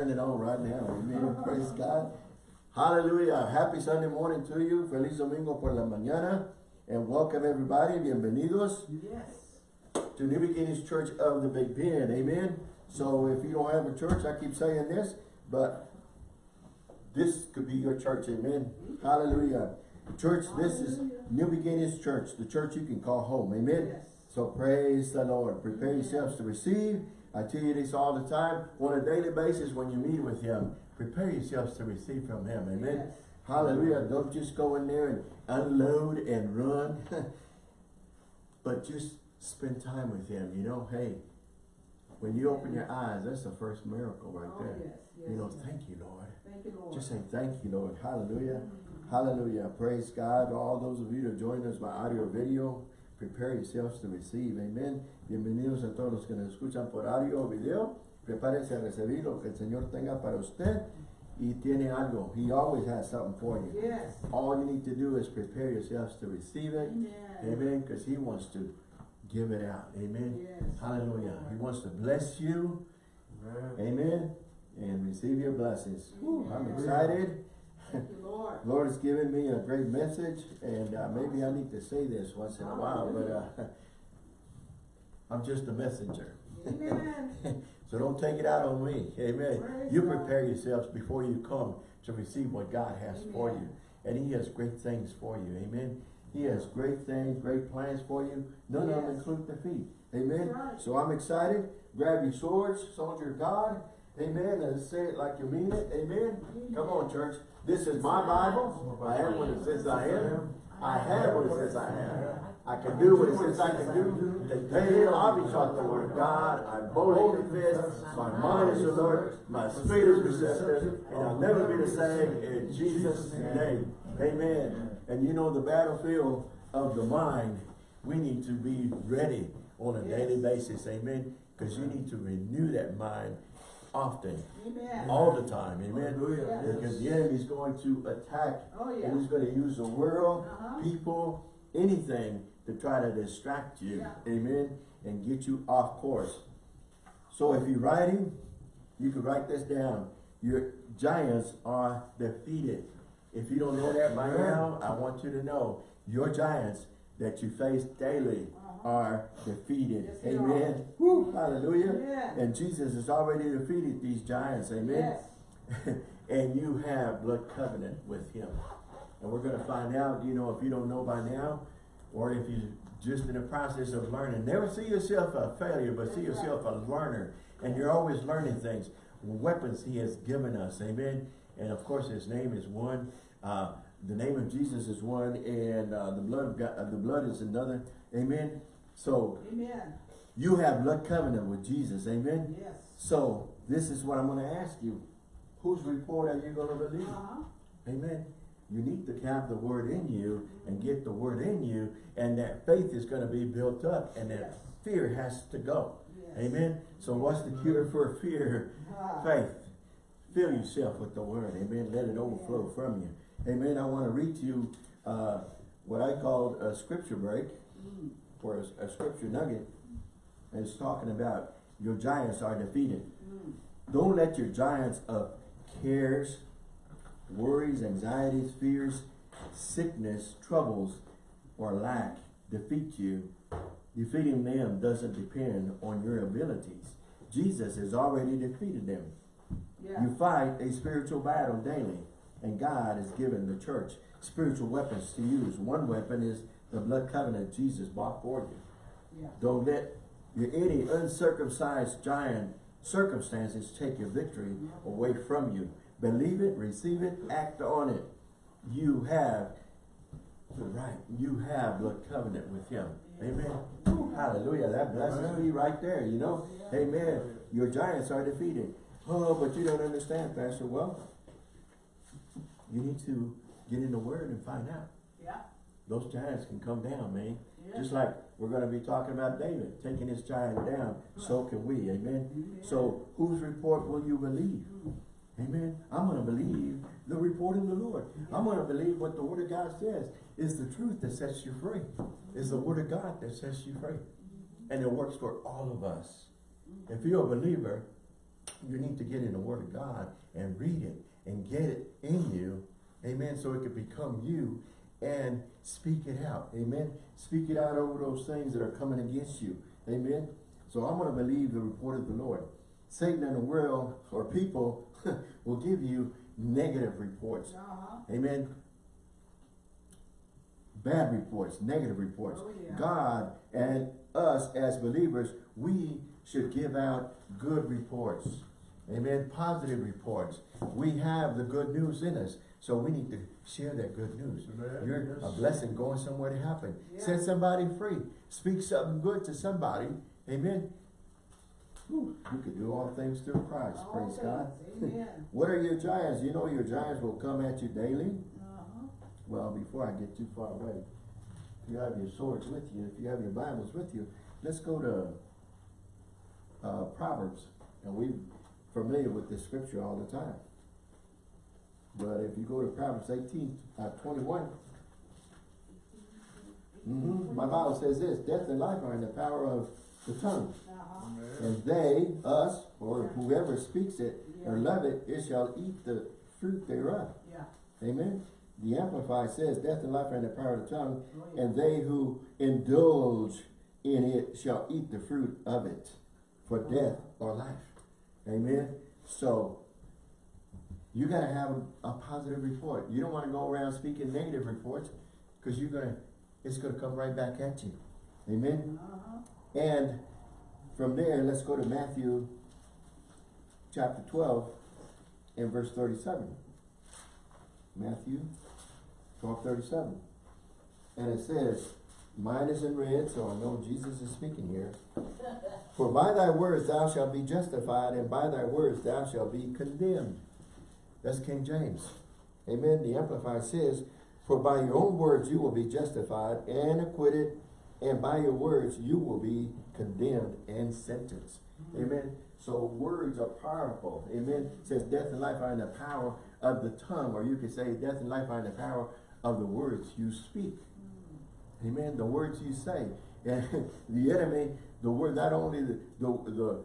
turn it on right now. Amen. Praise God. Hallelujah. Happy Sunday morning to you. Feliz domingo por la mañana. And welcome everybody. Bienvenidos Yes. to New Beginnings Church of the Big Bend. Amen. So if you don't have a church, I keep saying this, but this could be your church. Amen. Hallelujah. Church, this is New Beginnings Church, the church you can call home. Amen. Yes. So praise the Lord. Prepare yourselves to receive. I tell you this all the time. On a daily basis when you meet with Him, prepare yourselves to receive from Him. Amen. Yes. Hallelujah. Don't just go in there and unload and run. but just spend time with Him. You know, hey, when you open your eyes, that's the first miracle right Oh, there. yes, yes, You know, thank you, Lord. Thank you, Lord. Just say thank you, Lord. Hallelujah. Mm-hmm. Hallelujah. Praise God. All those of you that joined us by audio or video, prepare yourselves to receive. Amen. Bienvenidos a todos los que nos escuchan por audio o video. Prepárense a recibir lo que el Señor tenga para usted. Y tiene algo. He always has something for you. Yes. All you need to do is prepare yourselves to receive it. Amen. Amen. Because He wants to give it out. Amen. Yes. Hallelujah. He wants to bless you. Amen. And receive your blessings. Whew, I'm Amen. excited. Lord. Lord has given me a great message, and uh, maybe I need to say this once in a while, but uh, I'm just a messenger. Amen. so don't take it out on me. Amen. You prepare yourselves before you come to receive what God has for you. And He has great things for you. Amen. He has great things, great plans for you. None of them Yes. include defeat. Amen. Right. So I'm excited. Grab your swords, soldier of God. Amen. And say it like you mean it. Amen. Come on, church. This is my Bible. I am what it says I am. I have what it says I have. I can do what it says I can do. Today I'll be taught the word of God. I boldly confess. My mind is alert. My spirit is receptive. And I'll never be the same in Jesus' name. Amen. And you know the battlefield of the mind, we need to be ready on a daily basis. Amen. Because you need to renew that mind often Amen. all the time, amen. Hallelujah. Because the enemy's going to attack, Oh, yeah. and he's going to use the world, Uh-huh. people, anything to try to distract you, Yeah. amen, and get you off course. So if you're writing, you can write this down. Your giants are defeated. If you don't know that by now, I want you to know your giants that you face daily. Are defeated. Yes, amen. Woo, hallelujah. Amen. And Jesus has already defeated these giants. Amen. Yes. and you have blood covenant with him. And we're going to find out, you know, if you don't know by now, or if you're just in the process of learning. Never see yourself a failure, but see yourself a learner. And you're always learning things. Weapons he has given us. Amen. And of course, his name is one. Uh, the name of Jesus is one, and uh, the blood of God, uh, the blood is another. Amen. So Amen. you have blood covenant with Jesus. Amen. Yes. So this is what I'm going to ask you. Whose report are you going to believe? Uh-huh. Amen. You need to have the word in you and get the word in you and that faith is going to be built up and that Yes. fear has to go. Yes. Amen. So what's the cure for fear? Ah. Faith. Fill yourself with the word. Amen. Let it overflow from you. Amen. I want to read to you uh, what I called a scripture break Mm. Or a, a scripture nugget. is talking about your giants are defeated. Mm. Don't let your giants of cares, worries, anxieties, fears, sickness, troubles, or lack defeat you. Defeating them doesn't depend on your abilities. Jesus has already defeated them. Yeah. You fight a spiritual battle daily, and God has given the church spiritual weapons to use. One weapon is the blood covenant Jesus bought for you. Yeah. Don't let your any uncircumcised giant circumstances take your victory away from you. Believe it, receive it, act on it. You have the right. You have blood covenant with him. Amen. Woo, Hallelujah. That blesses me right there, you know. Amen. Your giants are defeated. Oh, but you don't understand, Pastor. Well, you need to get in the word and find out. Yeah. Those giants can come down, man. Yeah. Just like we're going to be talking about David, taking his giant down, so can we, amen? So whose report will you believe? Mm-hmm. Amen. I'm going to believe the report of the Lord. I'm going to believe what the word of God says is the truth that sets you free. Is the word of God that sets you free. Mm-hmm. And it works for all of us. Mm-hmm. If you're a believer, you need to get in the Word of God and read it and get it in you. Amen. So it can become you and speak it out. Amen. Speak it out over those things that are coming against you. Amen. So I'm going to believe the report of the Lord. Satan and the world or people will give you negative reports. Uh-huh. Amen. Bad reports, negative reports. Oh, yeah. God and us as believers, we should give out good reports. Amen. Positive reports. We have the good news in us. So we need to share that good news. Amen. You're a blessing going somewhere to happen. Yeah. Set somebody free. Speak something good to somebody. Amen. Whew, You can do all things through Christ. All Praise God. Amen. What are your giants? You know your giants will come at you daily. Uh-huh. Well, before I get too far away, if you have your swords with you, if you have your Bibles with you, let's go to uh, Proverbs. And we're familiar with this scripture all the time. But if you go to Proverbs 18, uh, 21, mhm, my Bible says this, death and life are in the power of the tongue. Uh-huh. And they, us, or whoever speaks it, or love it, it shall eat the fruit thereof. Yeah. Amen. The Amplified says, death and life are in the power of the tongue, Oh, yeah. and they who indulge in it shall eat the fruit of it, for death or life. Amen. So, you gotta have a, a positive report. You don't wanna go around speaking negative reports, cause you're gonna, it's gonna come right back at you. Amen. Uh-huh. And from there, let's go to Matthew chapter twelve and verse thirty-seven. Matthew twelve thirty-seven. And it says, mine is in red, so I know Jesus is speaking here. For by thy words thou shalt be justified, and by thy words thou shalt be condemned. That's King James. Amen. The Amplified says, For by your own words you will be justified and acquitted, and by your words you will be condemned and sentenced. Amen. So words are powerful. Amen. It says death and life are in the power of the tongue, or you could say death and life are in the power of the words you speak. Amen. The words you say. And the enemy, the word, not only the, the, the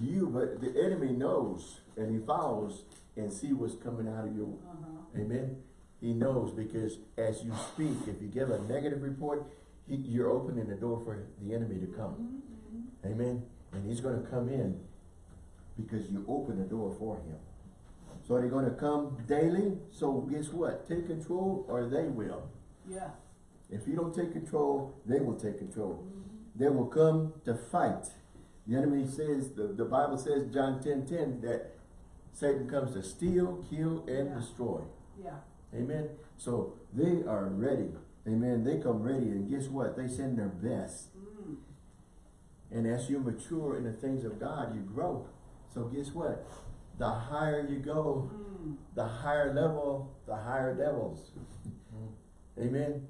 you, but the enemy knows and he follows and see what's coming out of your Uh-huh. Amen. He knows because as you speak, if you give a negative report, he, you're opening the door for the enemy to come. Mhm. Amen. And he's going to come in because you open the door for him. So they're going to come daily. So guess what? Take control or they will. Yeah. If you don't take control, they will take control. Mhm. They will come to fight. The enemy says, the, the Bible says, John 10, 10, that Satan comes to steal, kill, and Yeah. destroy. Yeah. Amen. So they are ready. Amen. They come ready and guess what? They send their best. Mm. And as you mature in the things of God, you grow. So guess what? The higher you go, Mm. the higher level, the higher devils. Amen.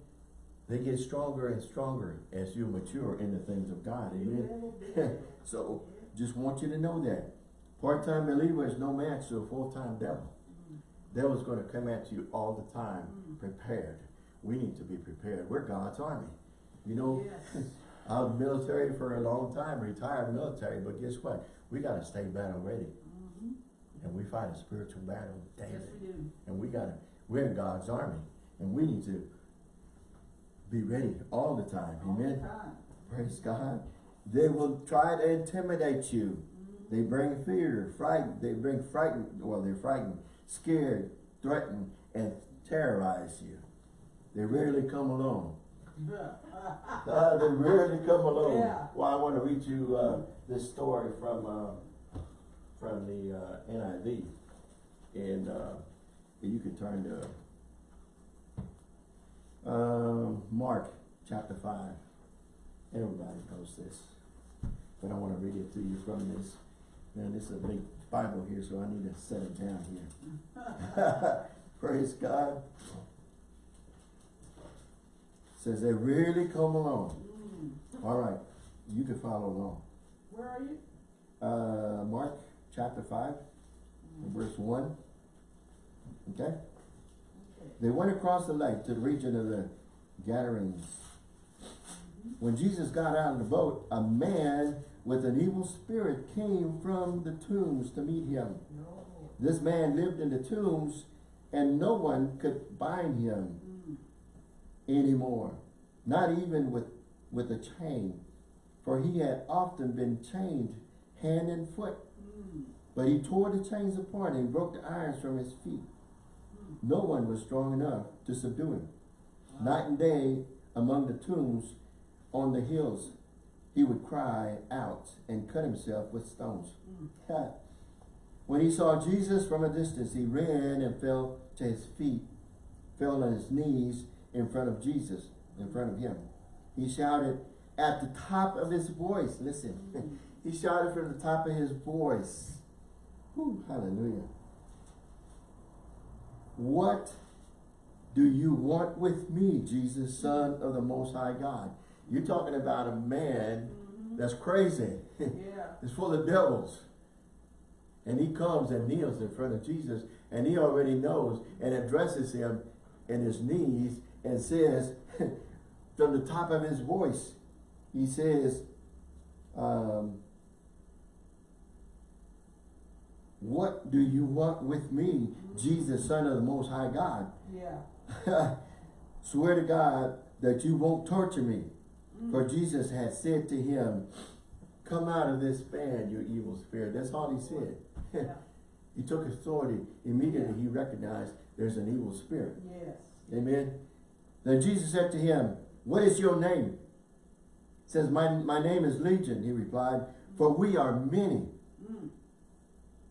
They get stronger and stronger as you mature in the things of God. Amen. You. So just want you to know that. Part-time believer is no match to a full-time devil. Mm. Devil's going to come at you all the time, Mm. prepared. We need to be prepared. We're God's army. You know, Yes. I was military for a long time, retired military, but guess what? We got to stay battle ready. Mhm. And we fight a spiritual battle daily. Yes, we do. And we got to, we're God's army. And we need to be ready all the time. All the Amen. time. Praise God. They will try to intimidate you. They bring fear, fright. They bring frightened. Well, they're frightened, scared, threatened, and terrorize you. They rarely come alone. Uh, they rarely come alone. Yeah. Well, I want to read you uh, this story from uh, from the uh, NIV, and uh, you can turn to um, Mark chapter five. Everybody knows this, but I want to read it to you from this. Man, this is a big Bible here, so I need to set it down here. Praise God. Says they really come along. Mm. All right, you can follow along. Where are you? Uh, Mark chapter five, verse one. Okay? Okay. They went across the lake to the region of the Gadarenes. When Jesus got out of the boat, a man with an evil spirit came from the tombs to meet him. No. This man lived in the tombs and no one could bind him Mm. anymore, not even with, with a chain. For he had often been chained hand and foot. Mm. But he tore the chains apart and broke the irons from his feet. No one was strong enough to subdue him. Night and day among the tombs on the hills, he would cry out and cut himself with stones. When he saw Jesus from a distance, he ran and fell to his feet, fell on his knees in front of Jesus, in front of him. He shouted at the top of his voice. Listen, he shouted from the top of his voice. Hallelujah. What do you want with me, Jesus, Son of the Most High God? You're talking about a man that's crazy. Yeah. It's full of devils. And he comes and kneels in front of Jesus and he already knows and addresses him in his knees and says from the top of his voice, he says, um, what do you want with me, Jesus, son of the most high God? Yeah. Swear to God that you won't torture me. For Jesus had said to him, come out of this man, you evil spirit. That's all he said. Yeah. he took authority. Immediately he recognized there's an evil spirit. Yes. Amen. Then Jesus said to him, what is your name? says, my, my name is Legion, he replied, for we are many. Mm.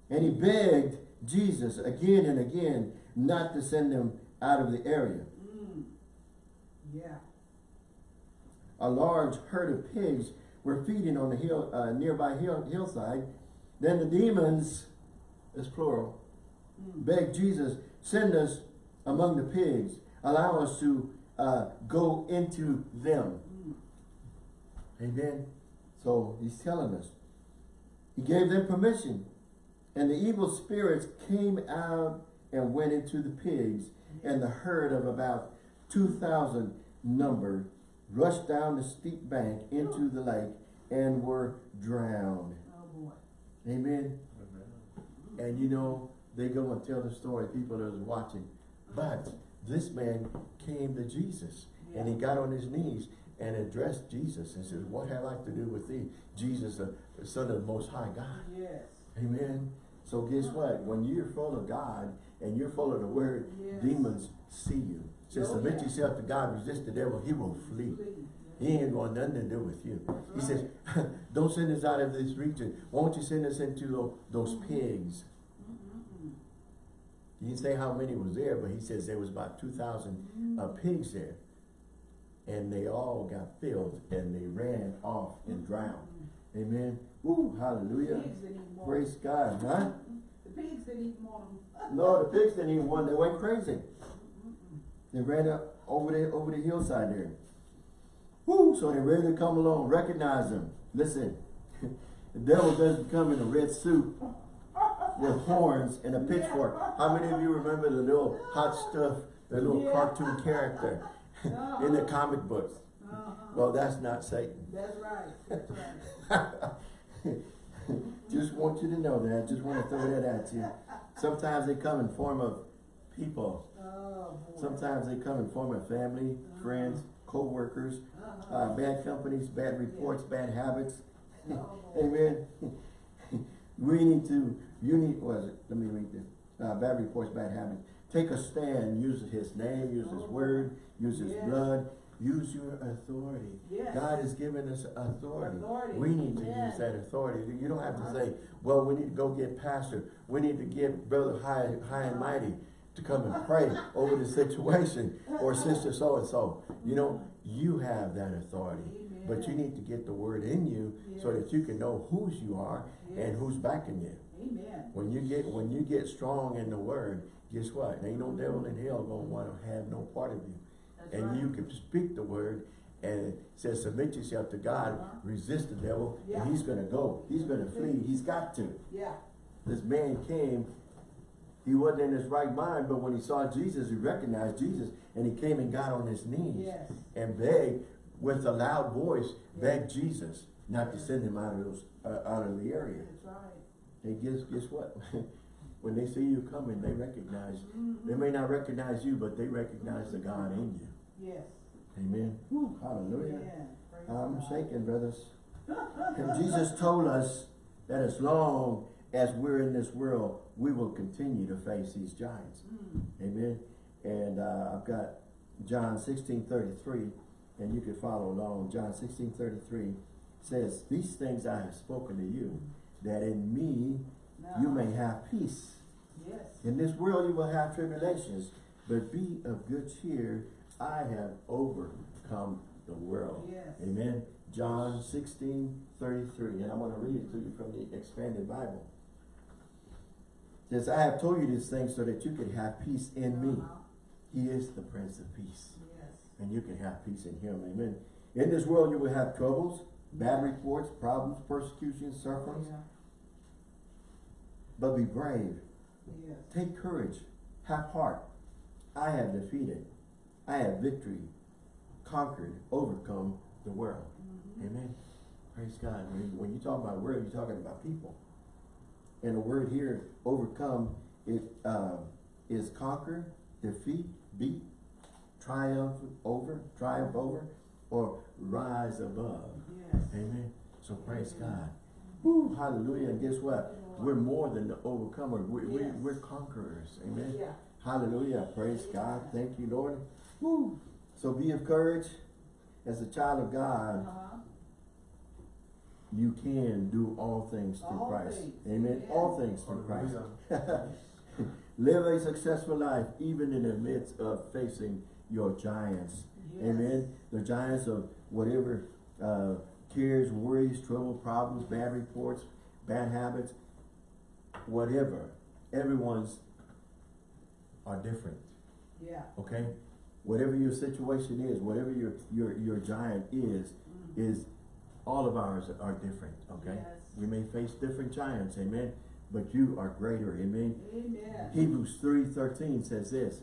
And he begged Jesus again and again not to send them out of the area. Mm. Yeah. A large herd of pigs were feeding on the hill, uh, nearby hill, hillside. Then the demons, as plural, begged Jesus, send us among the pigs. Allow us to uh, go into them. Amen. So he's telling us. He gave them permission. And the evil spirits came out and went into the pigs. And the herd of about 2,000 number rushed down the steep bank into the lake and were drowned. Oh boy. Amen. And you know, they go and tell the story, people that was watching. But this man came to Jesus and he got on his knees and addressed Jesus and said, what have I to do with thee? Jesus, the son of the most high God. Yes. Amen. So guess what? When you're full of God and you're full of the word, Yes. demons see you. Says, submit yourself to God, resist the devil, he will flee. He ain't going nothing to do with you. He says, don't send us out of this region. Won't you send us into those pigs? He didn't say how many was there, but he says there was about 2,000 uh, pigs there. And they all got filled and they ran off and drowned. Amen. Woo, hallelujah. Pigs didn't even want Praise God, huh? The pigs didn't want them. No, the pigs didn't even want, they went crazy. They ran up over the, over the hillside there. Woo, so they ready to come along, recognize them. Listen, the devil doesn't come in a red suit with horns and a pitchfork. How many of you remember the little hot stuff, the little Yeah. cartoon character in the comic books? Uh-huh. Well, that's not Satan. That's right. That's right. Just want you to know that. Just want to throw that at you. Sometimes they come in form of people. Oh. Sometimes they come in form of family, friends, co-workers, Uh-huh. uh, bad companies, bad reports, bad habits. Oh. Amen. we need to, you need, what is it? Let me read this. Uh, bad reports, bad habits. Take a stand, use his name, use his Oh. word, use his Yes. blood, use your authority. Yes. God has given us authority. Authority. We need to Yes. use that authority. You don't have to Uh-huh. say, well, we need to go get pastor. We need to get brother high, high and mighty to come and pray over the situation or sister so-and-so. You know, you have that authority. But you need to get the word in you so that you can know whose you are and who's backing you. Amen. When you get when you get strong in the word, guess what? Ain't no devil in hell gonna want to have no part of you. That's and right. you can speak the word and it says submit yourself to God, Uh-huh. resist the devil, Yeah. and he's gonna go. He's gonna flee. He's got to. Yeah. This man came, he wasn't in his right mind, but when he saw Jesus, he recognized Jesus, and he came and got on his knees Yes. and begged with a loud voice, begged Jesus not to send him out of those, uh, out of the area. That's right. Hey, guess, guess what? When they see you coming, they recognize, they Mhm. may not recognize you, but they recognize the God in you. Yes. Amen. Whew, hallelujah. Yeah. I'm God. shaking, brothers. And Jesus told us that as long as we're in this world, we will continue to face these giants. Mm. Amen. And uh, I've got John sixteen thirty-three, and you can follow along. John sixteen thirty-three says, These things I have spoken to you, that in me you may have peace. Yes. In this world you will have tribulations, but be of good cheer. I have overcome the world. Yes. Amen. John 16, 33. And I'm going to read it to you from the expanded Bible. Says, I have told you these things so that you could have peace in me. He is the Prince of Peace. Yes. And you can have peace in him. Amen. In this world you will have troubles, bad reports, problems, persecutions, sufferings. Yeah. But be brave. Yes. Take courage. Have heart. I have defeated. I have victory. Conquered. Overcome the world. Mhm. Amen. Praise God. When, when you talk about world, you're talking about people. And the word here, overcome, it uh, is conquer, defeat, beat, triumph over, triumph over, or rise above. Yes. Amen. So praise God. Woo, hallelujah. And guess what? We're more than the overcomer. We, we, Yes. we're conquerors. Amen. Yeah. Hallelujah. Praise God. Thank you, Lord. Woo. So be of courage. As a child of God, Uh-huh. You can do all things through All Christ. things. Amen. Yes. All things through Christ. Live a successful life even in the midst of facing your giants. Yes. Amen. The giants of whatever uh, cares, worries, trouble, problems, bad reports, bad habits, whatever. Everyone's are different. Yeah. Okay? Whatever your situation is, whatever your your your giant is, Mm. is all of ours are different. Okay? Yes. We may face different giants, amen. But you are greater, amen. Amen. Hebrews 3.13 says this.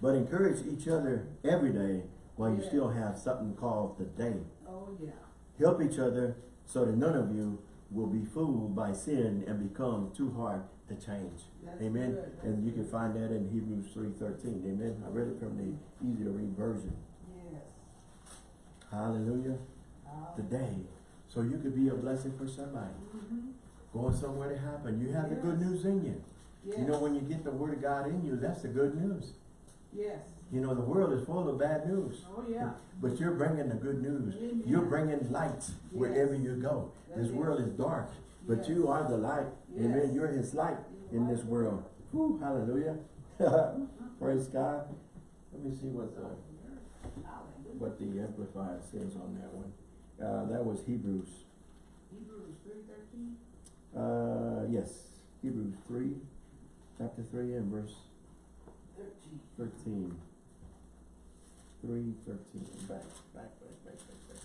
But encourage each other every day while you Yes. still have something called the day. Oh, yeah. Help each other so that none of you will be fooled by sin and become too hard to change. That's amen. And you can find that in Hebrews 3.13. Amen. I read it from the easy to read version. Yes. Hallelujah. Today. So you could be a blessing for somebody. mhm. Going somewhere to happen. You have the good news in you. Yes. You know, when you get the word of God in you, that's the good news. Yes. You know, the world is full of bad news. Oh, yeah. But you're bringing the good news. Amen. You're bringing light wherever you go. That's This it. world is dark, but Yes. you are the light. Amen. You're his light in this world. Whew, hallelujah. Praise God. Let me see what's up. What the Amplifier says on that one. Uh, that was Hebrews. Hebrews three thirteen. Uh, yes, Hebrews 3, chapter 3 and verse Thirteen. 13. 3, 13. Back, back, back, back, back, back,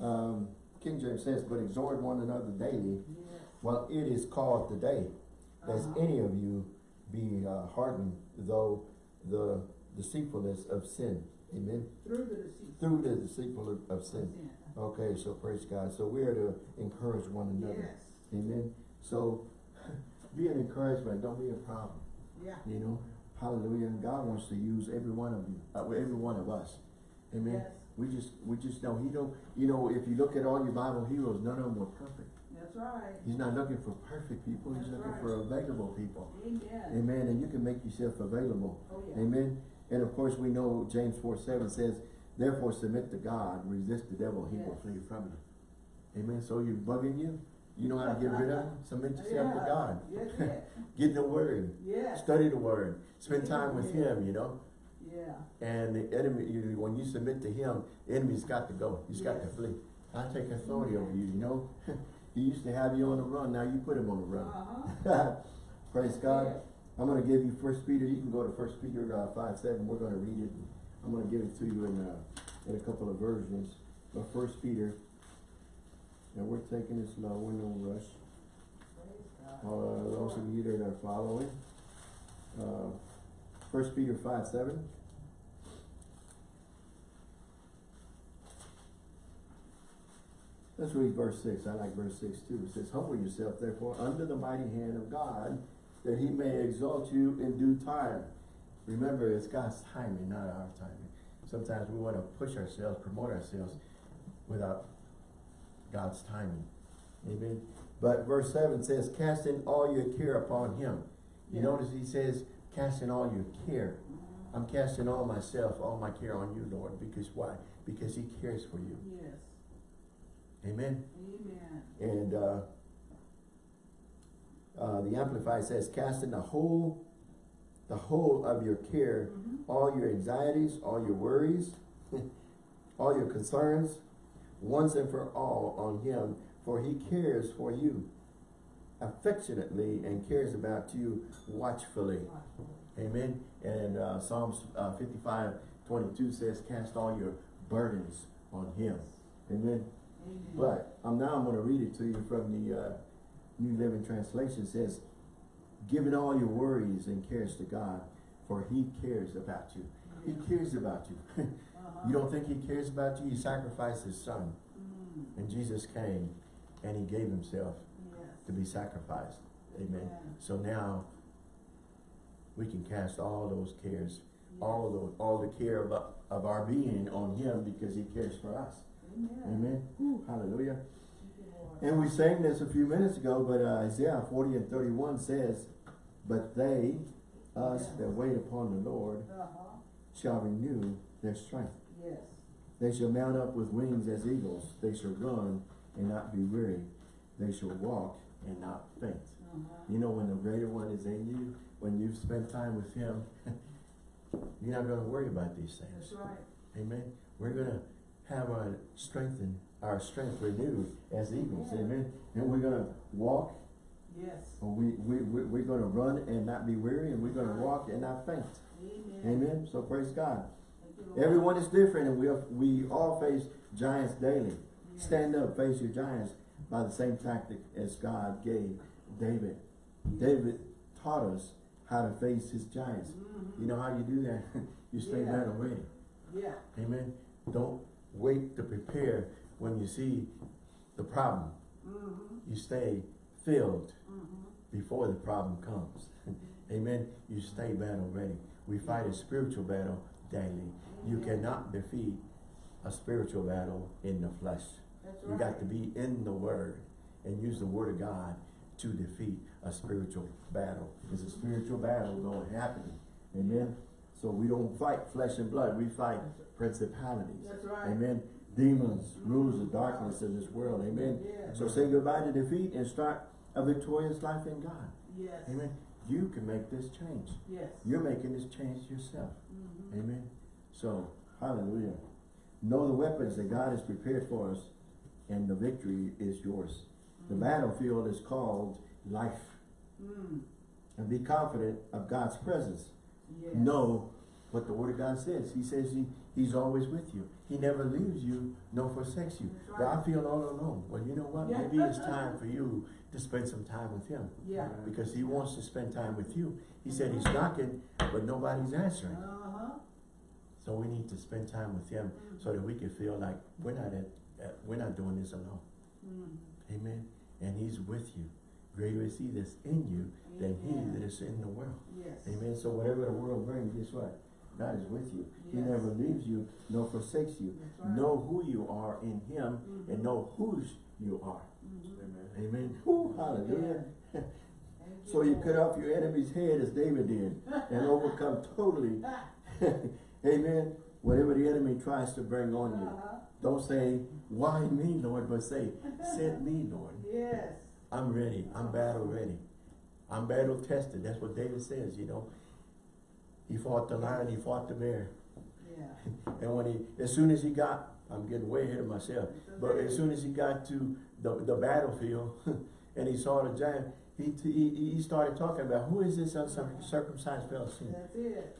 back. Um, King James says, but exhort one another daily Yes. While it is called today, lest Uh-huh. any of you be uh, hardened, though the deceitfulness of sin. Amen. Through the deceit. Through the deceitful of, sin. Sin. Okay, so praise God. So we are to encourage one another. Yes. Amen. So be an encouragement. Don't be a problem. Yeah. You know, hallelujah. And God wants to use every one of you, uh, every one of us. Amen. Yes. We just, we just know He don't. You know, if you look at all your Bible heroes, none of them were perfect. That's right. He's not looking for perfect people. He's looking right. for available people. Amen. Amen. And you can make yourself available. Oh, yeah. Amen. And of course, we know James 4 7 says, Therefore, submit to God, resist the devil, he will flee from you. Amen. So you're bugging you? You know how to get rid of him? Submit yourself to God. Yes, yes. Get in the Word. Yes. Study the Word. Spend time with Yeah. Him, you know. Yeah. And the enemy, you, when you submit to Him, the enemy's got to go. He's got to flee. I take authority over you, you know. he used to have you on the run. Now you put him on the run. Uh-huh. Praise God. I'm going to give you First Peter. You can go to First Peter uh, five seven. We're going to read it. I'm going to give it to you in uh, in a couple of versions. But First Peter, and we're taking it slow. We're no rush. Uh, those of you that are following, uh, First Peter five seven. Let's read verse six, I like verse six too, it says, humble yourself therefore under the mighty hand of God, that he may exalt you in due time. Remember, it's God's timing, not our timing. Sometimes we wanna push ourselves, promote ourselves without God's timing. Amen. But verse seven says, casting all your care upon him. You Yeah. notice he says, casting all your care. I'm casting all myself, all my care on you, Lord, because why? Because he cares for you. Yes. Amen. Amen. And, uh, uh, the Amplified says, casting the whole, the whole of your care, Mhm. all your anxieties, all your worries, all your concerns, once and for all on him, for he cares for you affectionately and cares about you watchfully. Amen. And uh, Psalms uh, 55, 22 says, cast all your burdens on him. Amen. But I'm now I'm going to read it to you from the uh, New Living Translation. It says, giving all your worries and cares to God, for he cares about you. He cares about you. Uh-huh. you don't think he cares about you? He sacrificed his son. Mm. And Jesus came and he gave himself Yes. to be sacrificed. Amen. Amen. So now we can cast all those cares, all of those, all the care of, of our being on him because he cares for us. Amen. Amen. Hallelujah. Thank you, Lord. And we sang this a few minutes ago, but uh, Isaiah 40 and 31 says, But they, us Yeah. that wait upon the Lord, Uh-huh. shall renew their strength. Yes. They shall mount up with wings as eagles. They shall run and not be weary. They shall walk and not faint. Uh-huh. You know, when the greater one is in you, when you've spent time with him, you're not going to worry about these things. That's right. Amen. We're gonna have our strength and our strength renewed as eagles. Yeah. Amen. And we're gonna walk, Yes. or we, we, we, we're gonna run and not be weary, and we're gonna walk and not faint. Amen. Amen. So praise God. You, Everyone is different, and we, we all face giants daily. Yes. Stand up, face your giants by the same tactic as God gave David. David taught us how to face his giants. Mhm. You know how you do that? you stay Yeah. battle ready. Yeah. Amen. Don't wait to prepare when you see the problem. Mm-hmm. You stay filled Mm-hmm. before the problem comes. Amen. You stay battle ready. We fight a spiritual battle daily. You cannot defeat a spiritual battle in the flesh. You got to be in the word and use the word of God to defeat a spiritual battle. It's a spiritual battle going happening. Amen. So we don't fight flesh and blood. We fight principalities. That's right. Amen. Demons, rulers of darkness in this world. Amen. Yes. So say goodbye to defeat and start a victorious life in God. Yes. Amen. You can make this change. Yes. You're making this change yourself. Mhm. Amen. So, hallelujah. Know the weapons that God has prepared for us, and the victory is yours. The Mm. battlefield is called life. Mm. And be confident of God's presence. Yes. Know what the Word of God says. He says he, He's always with you. He never leaves you nor forsakes you. That's But I feel all alone. Well, you know what? Yeah. Maybe it's time for you to spend some time with Him. Yeah. Because He wants to spend time with you. He said He's knocking, but nobody's answering. Uh-huh. So we need to spend time with Him so that we can feel like we're not at, at we're not doing this alone. Mm. Amen. And He's with you. Greater is He that's in you than He that is in the world. Yes. Amen. So whatever the world brings, guess what? God is with you. He never leaves you nor forsakes you. Right. Know who you are in Him Mhm. and know whose you are. Mhm. Amen. Whew, hallelujah. Thank So you cut off your enemy's head as David did and overcome totally. Amen. Whatever the enemy tries to bring on you. Uh-huh. Don't say, why me, Lord, but say, send me, Lord. Yes. I'm ready. I'm battle ready. I'm battle tested. That's what David says, you know. He fought the lion, he fought the bear. Yeah. And when he, as soon as he got, I'm getting way ahead of myself, but as soon as he got to the, the battlefield and he saw the giant, he, he, he started talking about who is this uncircumcised Philistine? That's it.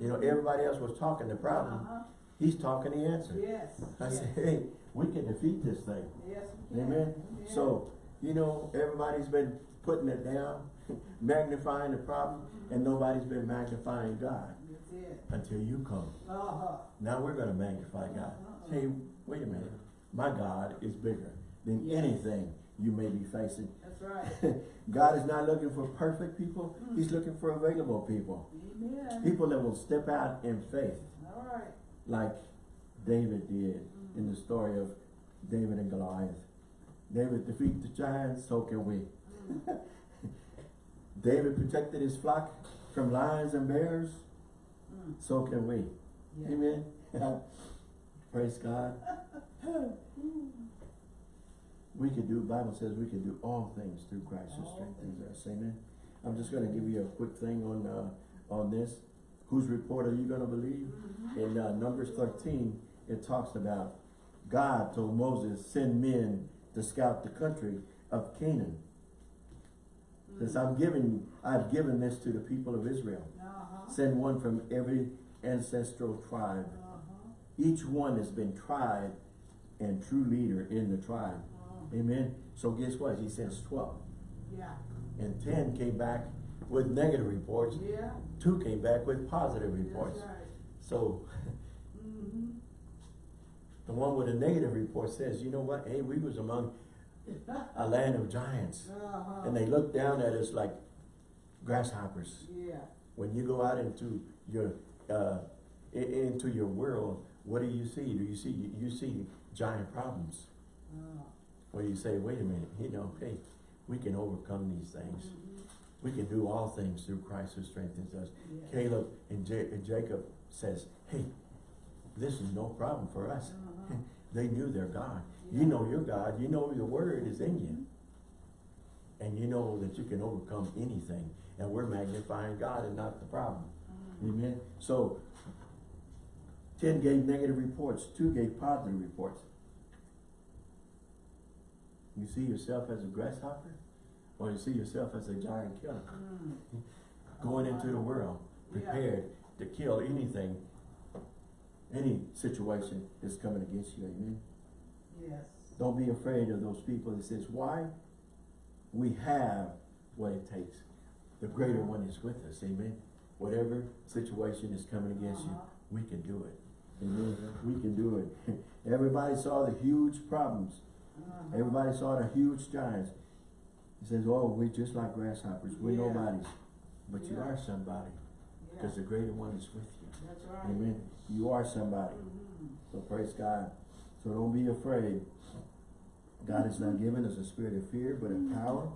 You know, everybody else was talking the problem. Uh-huh. He's talking the answer. Yes. I yes. said, hey, we can defeat this thing. Yes, we can. Amen. Yeah. So, you know, everybody's been putting it down, magnifying the problem, and nobody's been magnifying God until you come. Uh-huh. Now we're gonna magnify God. Uh-huh. Hey, wait a minute, my God is bigger than anything you may be facing. That's right. God is not looking for perfect people, mm. He's looking for available people. Amen. People that will step out in faith, All right. like David did in the mm-hmm. story of David and Goliath. David defeated the giants, so can we. David protected his flock from lions and bears, Mm. so can we. Yeah. Amen. Praise God. We can do, Bible says we can do all things through Christ who strengthens us. Amen. I'm just gonna give you a quick thing on, uh, on this. Whose report are you gonna believe? In, uh, Numbers thirteen, it talks about God told Moses, send men to scout the country of Canaan. Since I'm giving, I've given this to the people of Israel. Uh-huh. Send one from every ancestral tribe. Uh-huh. Each one has been tried and true leader in the tribe. Uh-huh. Amen. So guess what? He sends twelve. Yeah. And ten came back with negative reports. Yeah. Two came back with positive reports. That's right. So. the one with a negative report says, you know what? Hey, we was among a land of giants. Uh-huh. And they looked down at us like grasshoppers. Yeah. When you go out into your uh, into your world, what do you see? Do you see you see giant problems? Uh, Where you say, wait a minute, you know, hey, we can overcome these things. mhm. We can do all things through Christ who strengthens us. Yeah. Caleb and, Ja- and Jacob says, hey, this is no problem for us. Uh-huh. They knew their God. Yeah. You know your God. You know your word is in you. And you know that you can overcome anything. And we're magnifying God and not the problem. Mhm. Amen. So, 10 gave negative reports, 2 gave positive reports. You see yourself as a grasshopper? Or you see yourself as a giant killer? Mm. Going into the world, Yeah. prepared to kill anything, any situation that's coming against you. Amen. Yes. Don't be afraid of those people that says, why? We have what it takes. The greater one is with us, amen? Whatever situation is coming against you, Uh-huh. we can do it. Amen. We can do it. Everybody saw the huge problems. Uh-huh. Everybody saw the huge giants. He says, oh, we're just like grasshoppers. We're Yeah. nobodies. But you are somebody Yeah. because the greater one is with you. That's right. Amen. You are somebody. So praise God. So don't be afraid. God has not given us a spirit of fear, but of power,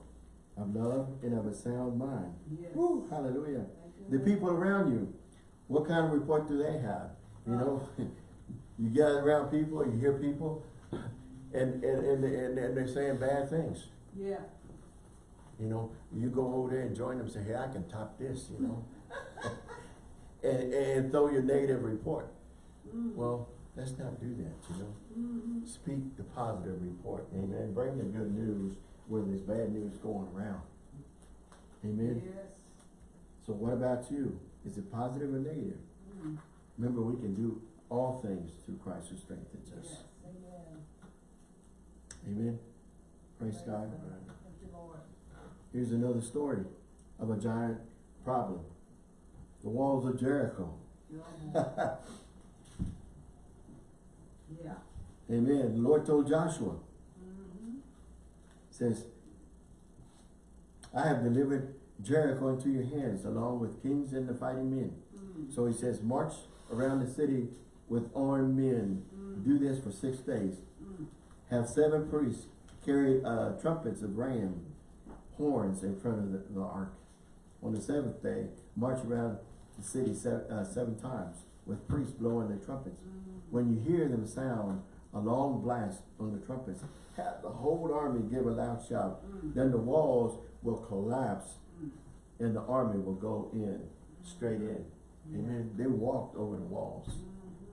of love, and of a sound mind. Yes. Woo, hallelujah. The people around you, what kind of report do they have? You know, you gather around people, you hear people, and, and, and, and, and they're saying bad things. Yeah. You know, you go over there and join them, say, hey, I can top this, you know. and, and throw your negative report. Mm. Well, let's not do that, you know. Mhm. Speak the positive report, amen. Bring the good news when there's bad news going around. Amen. Yes. So what about you? Is it positive or negative? Mm. Remember, we can do all things through Christ who strengthens us. Yes. Amen. Amen. Praise God. Thank you, Lord. Here's another story of a giant problem. The walls of Jericho. Yeah. Yeah. Amen. The Lord told Joshua, Mhm. says, I have delivered Jericho into your hands, along with kings and the fighting men. Mm. So he says, march around the city with armed men. Mm. Do this for six days. Mm. Have seven priests carry uh, trumpets of ram horns in front of the, the ark. On the seventh day, march around the city seven, uh, seven times with priests blowing their trumpets. Mm. When you hear them sound a long blast on the trumpets, have the whole army give a loud shout. Mm. Then the walls will collapse Mm. and the army will go in, straight in. Amen. They walked over the walls.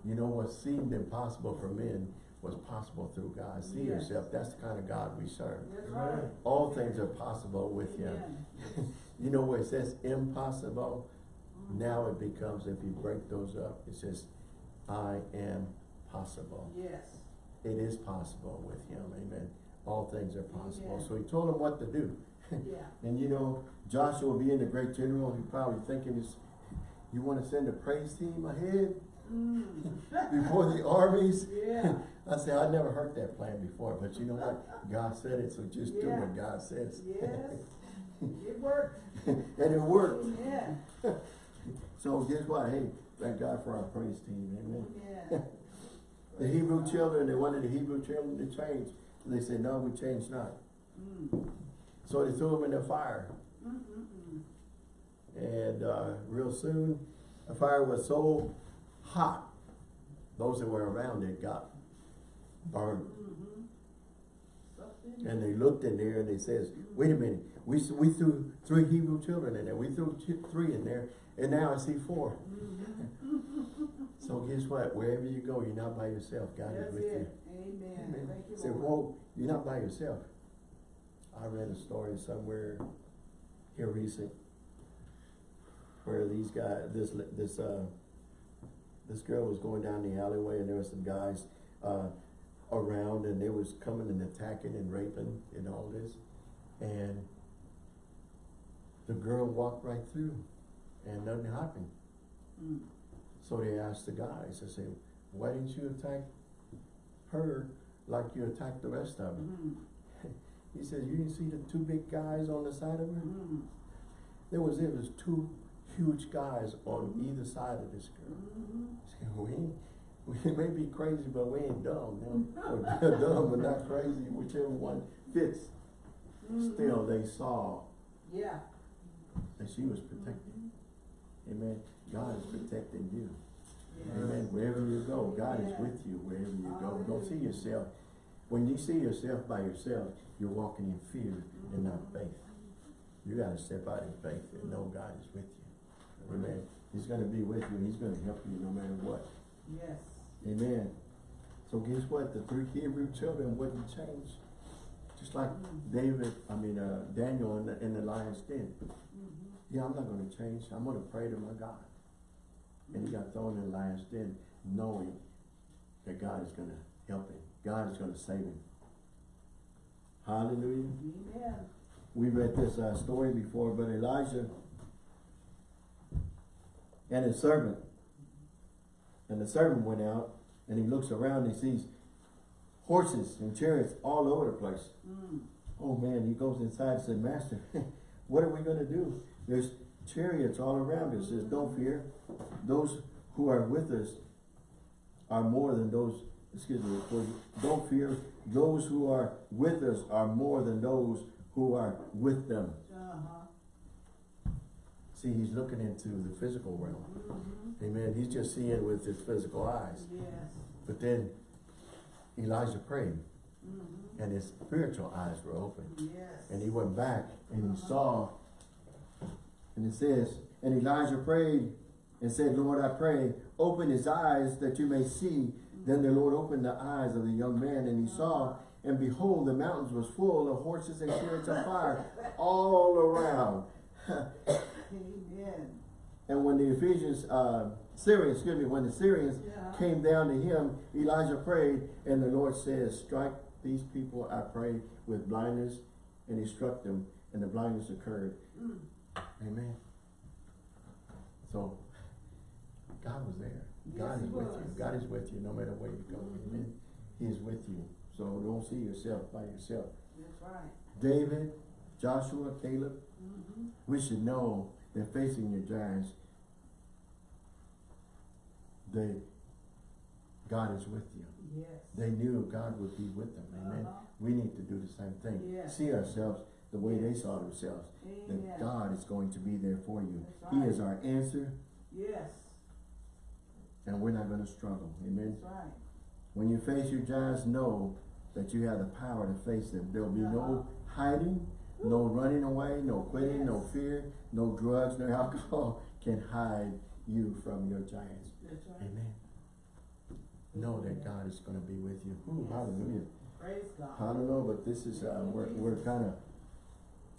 You know what seemed impossible for men was possible through God. See Yes. yourself, that's the kind of God we serve. Right. All things are possible with Him. You know where it says impossible? Now it becomes, if you break those up, it says, I am possible. Yes. It is possible with Him, amen. All things are possible. Amen. So He told him what to do. Yeah. And you know, Joshua being the great general, he probably thinking is, you wanna send a praise team ahead Mm. before the armies? Yeah. I say, I never heard that plan before, but you know what? God said it, so just do what God says. Yes. It worked. And it worked. Amen. So guess what? Hey, thank God for our praise team, amen. Yeah. The Hebrew children, they wanted the Hebrew children to change. And they said, no, we change not. Mm. So they threw them in the fire. Mm-mm-mm. And uh, real soon, the fire was so hot, those that were around it got burned. Mhm. And they looked in there and they says, wait a minute, we, we threw three Hebrew children in there. We threw two, three in there, and now I see four. Mhm. So guess what? Wherever you go, you're not by yourself. God That's is with you. it. Amen. Thank you, Say, whoa, you're not by yourself. I read a story somewhere here recent where these guys, this, this, uh, this girl was going down the alleyway and there was some guys, uh, around and they was coming and attacking and raping and all this. And the girl walked right through and nothing happened. Mm. So they asked the guys, I said, why didn't you attack her like you attacked the rest of them? Mm. He says, you didn't see the two big guys on the side of her? Mm. There was, it was two huge guys on either side of this girl. Mhm. We ain't, we may be crazy, but we ain't dumb, you know? Or dumb, but not crazy, whichever one fits. Mhm. Still, they saw Yeah. that she was protected. Amen. God is protecting you. Amen. Wherever you go, God is with you wherever you go. Don't see yourself. When you see yourself by yourself, you're walking in fear and not faith. You gotta step out in faith and know God is with you. Amen. He's gonna be with you. He's gonna help you no matter what. Yes. Amen. So guess what? The three Hebrew children wouldn't change. Just like David, I mean, uh, Daniel in the, in the lion's den. Yeah, I'm not gonna change. I'm gonna pray to my God. And he got thrown in the lion's den knowing that God is gonna help him. God is gonna save him. Hallelujah. Amen. We read this uh, story before, but Elijah and his servant, and the servant went out and he looks around and he sees horses and chariots all over the place. Mm. Oh man, he goes inside and says, Master, what are we gonna do? There's chariots all around us. Says, don't fear. Those who are with us are more than those, excuse me, don't fear. Those who are with us are more than those who are with them. Uh-huh. See, he's looking into the physical realm. Mhm. Amen. He's just seeing with his physical eyes. Yes. But then Elijah prayed Mhm. and his spiritual eyes were open. Yes. And he went back and he saw, and it says, and Elijah prayed and said, Lord, I pray, open his eyes that you may see. Then the Lord opened the eyes of the young man and he saw, and behold, the mountains was full of horses and chariots of fire all around. Amen. And when the Ephesians, uh, Syrians, excuse me, when the Syrians Yeah. came down to him, Elijah prayed, and the Lord says, strike these people, I pray, with blindness. And he struck them, and the blindness occurred. Mm. Amen. So, God was there. Yes, God is with you. God is with you no matter where you go. Mhm. Amen. He is with you. So don't see yourself by yourself. That's right. David, Joshua, Caleb, Mm-hmm. we should know that facing your giants, they, God is with you. Yes. They knew God would be with them. Amen. Uh-huh. We need to do the same thing. Yes. See ourselves the way they saw themselves. Amen. That God is going to be there for you. That's He is our answer Yes. and we're not going to struggle. Amen. That's right. When you face your giants, know that you have the power to face them. There will be no hiding, no running away, no quitting, no fear, no drugs, no alcohol can hide you from your giants. That's right. Amen. Know that God is going to be with you. Ooh, Yes. hallelujah. Praise God. I don't know, but this is, uh, we're, we're kind of,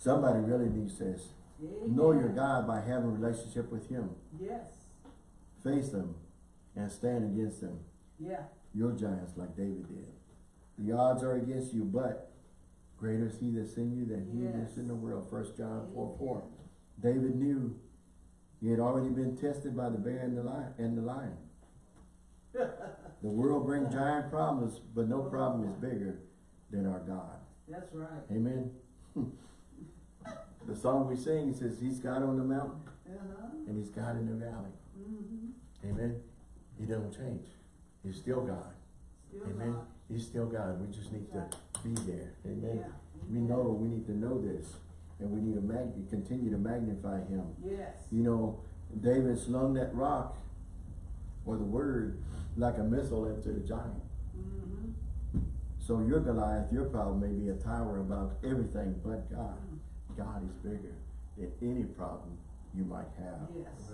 somebody really needs this. Amen. Know your God by having a relationship with Him. Yes. Face them and stand against them. Yeah. Your giants like David did. The odds are against you, but Greater is he that's in you than he that's Yes. in the world. First John four four. David knew he had already been tested by the bear and the lion and the lion. The world brings giant problems, but no problem is bigger than our God. That's right. Amen. the song we sing says he's God on the mountain Uh-huh. and he's God in the valley. Mm-hmm. Amen. He don't change. He's still God. Still Amen. God. He's still God. We just need to be there. Amen. Yeah. We know, we need to know this. And we need to continue to magnify him. Yes. You know, David slung that rock or the word like a missile into the giant. Mm-hmm. So your Goliath, your problem may be a tower about everything but God. God is bigger than any problem you might have. Yes.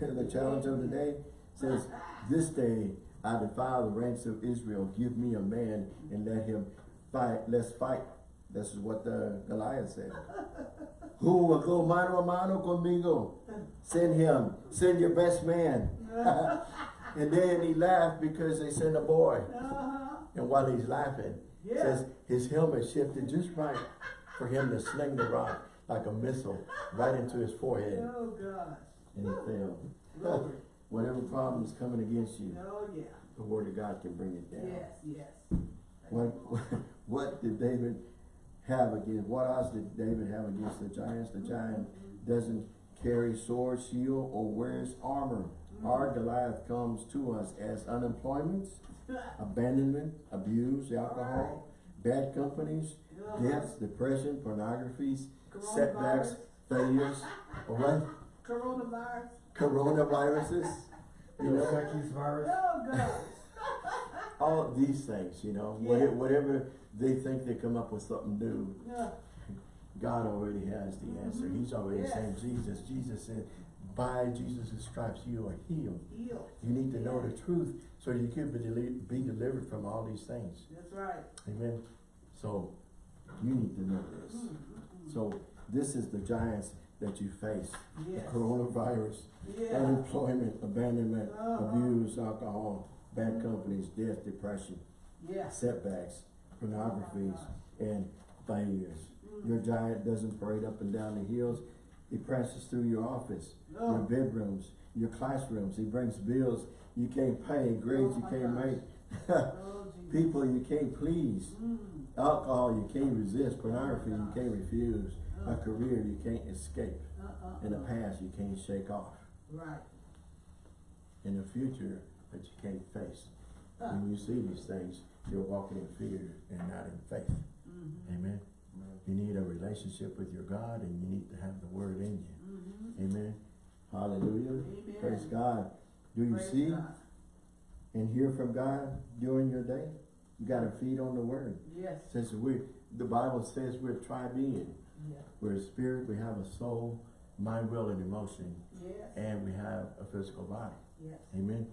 the challenge of the day says, This day I defy the ranks of Israel. Give me a man and let him fight. Let's fight. This is what the Goliath said. Who will go mano a mano conmigo? Send him. Send your best man. and then he laughed because they sent a boy. Uh-huh. And while he's laughing, Yeah. says his helmet shifted just right for him to sling the rock like a missile right into his forehead. Oh, gosh. And he fell. Glory. Whatever problem is coming against you, Oh, yeah. the word of God can bring it down. Yes, yes. What, what did David have against, what odds did David have against the giants? The giant doesn't carry sword, shield, or wears armor. Our mm. Goliath comes to us as unemployment, abandonment, abuse, alcohol, bad companies, deaths, depression, pornographies, setbacks, failures, or what? Coronavirus. Coronaviruses, you know? Zika's virus. Oh, gosh. all these things, you know, Yeah. whatever, whatever they think they come up with something new, Yeah. God already has the mm-hmm. answer. He's already Yes. saying Jesus. Jesus said, by Jesus' stripes you are healed. Healed. You need to know the truth so you can be, deli- be delivered from all these things. That's right. Amen. So you need to know this. So this is the giants that you face. Yes. The coronavirus, Yeah. unemployment, abandonment, Uh-huh. abuse, alcohol, bad companies, death, depression. Yes. setbacks, pornographies, and failures. Your giant doesn't parade up and down the hills. He presses through your office, your Oh. bedrooms, your classrooms. He brings bills you can't pay, grades you Oh my can't gosh. make, Oh, people you can't please, Mm. Alcohol you can't resist, pornography you can't refuse, a career you can't escape, In the past you can't shake off, Right. and a future that you can't face. Uh. When you see these things, you're walking in fear and not in faith. Mhm. Amen. You need a relationship with your God and you need to have the word in you. Mhm. Amen. Hallelujah. Amen. Praise God. Do you Praise see God. and hear from God during your day? You gotta feed on the word. Yes. Since we the Bible says we're tri-being. Yeah. We're a spirit, we have a soul, mind, will, and emotion, Yes. and we have a physical body. Yes. Amen.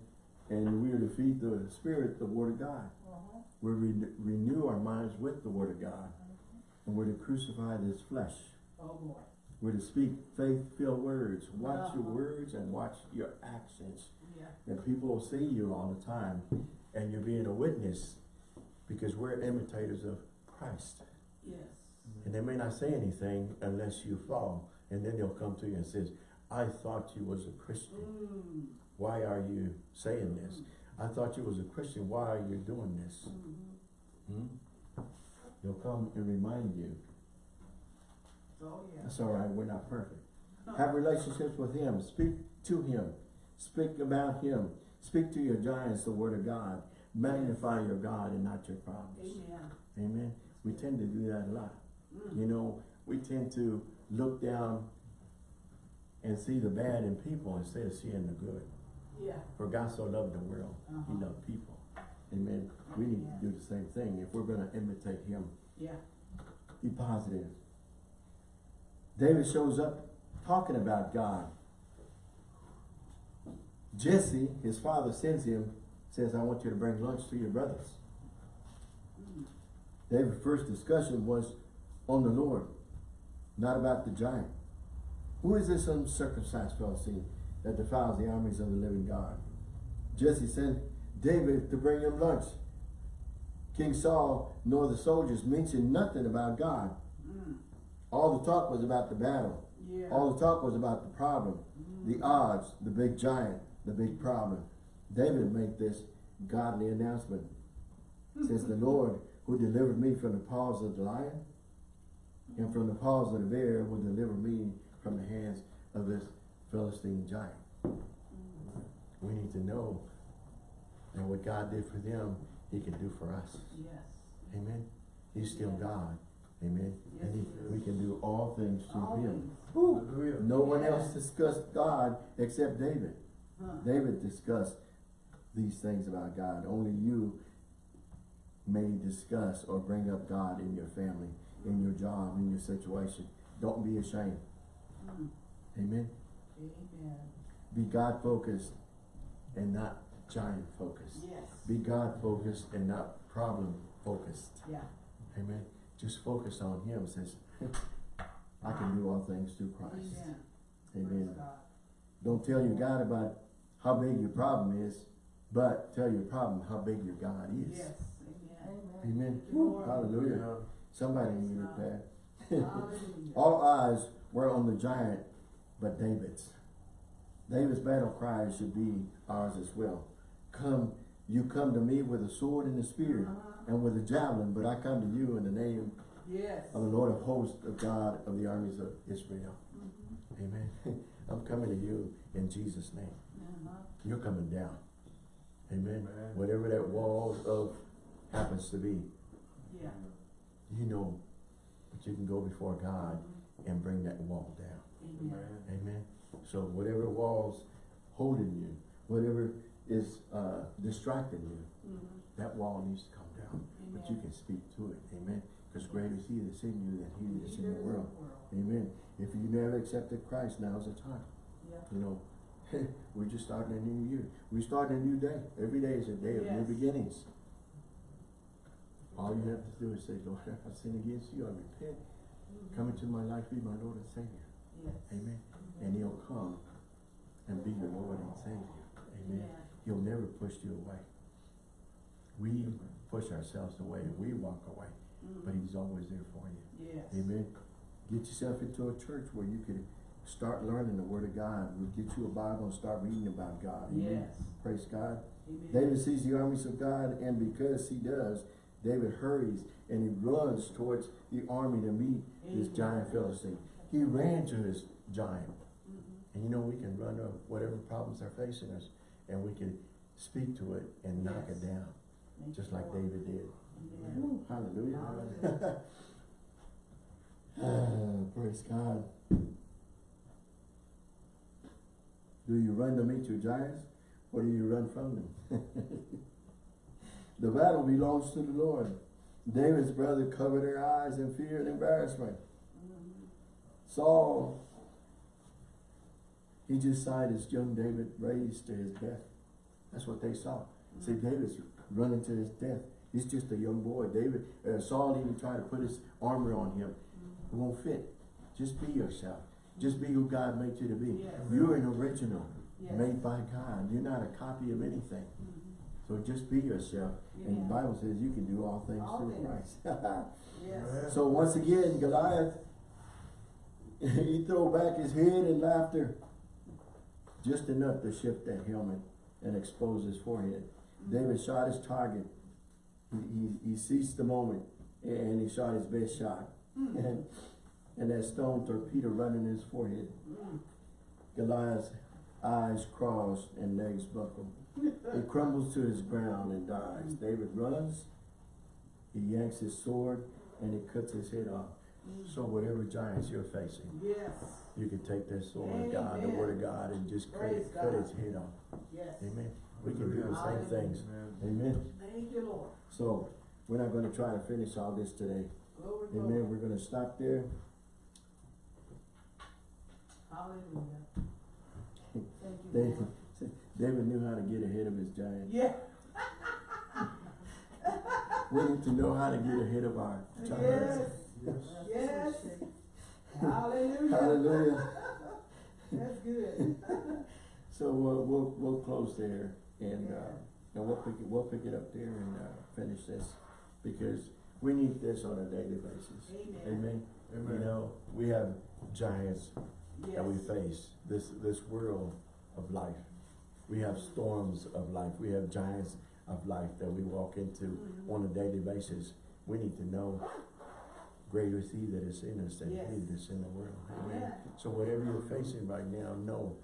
And we're to feed the spirit, the word of God. Uh-huh. We're re- renew our minds with the word of God. And we're to crucify this flesh. Oh, boy. We're to speak faith-filled words. Watch your Uh-huh. words and watch your actions. Yeah. And people will see you all the time and you're being a witness because we're imitators of Christ. Yes. And they may not say anything unless you fall. And then they'll come to you and says, I thought you was a Christian. Mm. Why are you saying this? I thought you was a Christian. Why are you doing this? Mhm. Hmm? They'll come and remind you. Oh, yeah. That's all right, we're not perfect. Have relationships with Him. Speak to Him. Speak about Him. Speak to your giants, the Word of God. Magnify your God and not your problems. Amen. Amen. We tend to do that a lot. Mm. You know, we tend to look down and see the bad in people instead of seeing the good. Yeah. For God so loved the world, He Uh-huh. loved people. Amen. We need to do the same thing if we're going to imitate Him. Yeah. Be positive. David shows up talking about God. Jesse, his father, sends him, says, I want you to bring lunch to your brothers. Mm. David's first discussion was on the Lord, not about the giant. Who is this uncircumcised Philistine that defiles the armies of the living God? Jesse sent David to bring him lunch. King Saul nor the soldiers mentioned nothing about God. Mm. All the talk was about the battle. Yeah. All the talk was about the problem, the odds, the big giant, the big problem. David made this godly announcement. Says the Lord who delivered me from the paws of the lion and from the paws of the bear will deliver me from the hands of this Philistine giant. We need to know that what God did for them, he can do for us. Yes. Amen. He's still God. Amen. Yes, And he he, we can do all things through All him. things. Whew. No one Yes. else discussed God except David. Huh. David discussed these things about God. Only you may discuss or bring up God in your family, in your job, in your situation. Don't be ashamed. Mm. Amen. Amen. Be God focused and not giant focused. Yes. Be God focused and not problem focused. Yeah. Amen. Just focus on Him. Says, I can do all things through Christ. Amen. Amen. Don't tell your God about how big your problem is, but tell your problem how big your God is. Yes. Amen. Amen. Thank you, Lord. Hallelujah. Somebody needed that. Hallelujah. All eyes were on the giant, but David's. David's battle cry should be ours as well. Come, you come to me with a sword and a spear Uh-huh. and with a javelin, but I come to you in the name Yes. of the Lord of hosts, of God of the armies of Israel. Mhm. Amen. I'm coming to you in Jesus' name. Uh-huh. You're coming down. Amen. Amen. Whatever that wall of happens to be, Yeah. you know, but you can go before God and bring that wall down. Amen. Amen. So whatever walls holding you, whatever is uh, distracting you, Mhm. that wall needs to come down. But you can speak to it. Amen. Because greater is He that's in you than He that's in the of world. Amen. If you never accepted Christ, now's the time. Yeah. You know, we're just starting a new year. We're starting a new day. Every day is a day of new beginnings. All you have to do is say, Lord, I sin against you. I repent. Come into my life, be my Lord and Savior. Yes. Amen. And He'll come and be your Lord and Savior. Amen. Yeah. He'll never push you away. We push ourselves away we walk away, but Mhm. He's always there for you. Yes. Amen. Get yourself into a church where you can start learning the Word of God. We'll get you a Bible and start reading about God. Amen. Yes. Praise God. Amen. David sees the armies of God, and because he does, David hurries and he runs towards the army to meet this Amen. giant Philistine. He ran to his giant. Mhm. And you know, we can run to whatever problems are facing us, and we can speak to it and knock it down, Thank just like. David did. Woo, hallelujah. Hallelujah. Ah, praise God. Do you run to meet your giants or do you run from them? the battle belongs to the Lord. David's brother covered their eyes in fear and embarrassment. Saul, he just saw his young David raised to his death. That's what they saw. See, David's running to his death. He's just a young boy. David, uh, Saul even tried to put his armor on him. It won't fit. Just be yourself. Just be who God made you to be. Yes. You're an original, Yes. made by God. You're not a copy of anything. Mhm. So just be yourself. And the Bible says you can do all things All through things. Christ. Yes. so once again, Goliath, he threw back his head in laughter. Just enough to shift that helmet and expose his forehead. David shot his target. He, he, he seized the moment and he shot his best shot. And, and that stone torpedo in his forehead. Goliath's eyes crossed and legs buckled. He crumbles to his ground and dies. David runs, he yanks his sword, and he cuts his head off. So whatever giants you're facing, Yes. you can take that sword of God, the word of God, and just cut it, cut its head off. Yes. Amen. We can do the same things. Amen. Thank you, Lord. So we're not gonna try to finish all this today. Glory, Amen. glory. We're gonna stop there. Hallelujah. Thank you, David, Lord. David knew how to get ahead of his giant. Yeah. We need to know how to get ahead of our giants. Yes. Yes. Hallelujah. Hallelujah. That's good. So we'll, we'll, we'll close there and, uh, and we'll pick it, we'll pick it up there and, uh, finish this. Because we need this on a daily basis. Amen. Amen. You know, we have giants that we face, this, this world of life. We have storms of life, we have giants of life that we walk into Mhm. on a daily basis. We need to know greater is he that is in us than he Yes. that is in the world. Amen. Amen. So whatever you're facing right now, know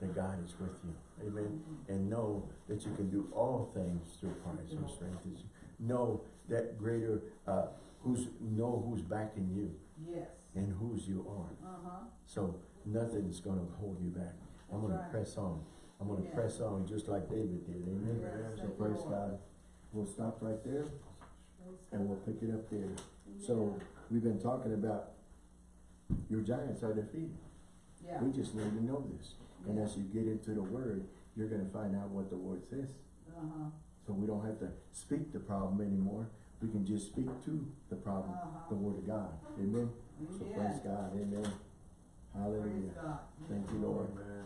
that God is with you. Amen. Mhm. And know that you can do all things through Christ who strengthens you. Know that greater, uh, who's, know who's backing you Yes. And whose you are. Uh-huh. So nothing's gonna hold you back. I'm gonna press on. I'm gonna Yeah. press on just like David did. Amen. Yes, So praise God. We'll stop right there and we'll pick it up there. So we've been talking about your giants are defeated. Yeah. We just need to know this. And as you get into the word, you're gonna find out what the word says. Uh-huh. So we don't have to speak the problem anymore. We can just speak to the problem, Uh-huh. the word of God. Amen. So praise God. Amen. Praise Hallelujah. God. Thank you, Lord. Amen.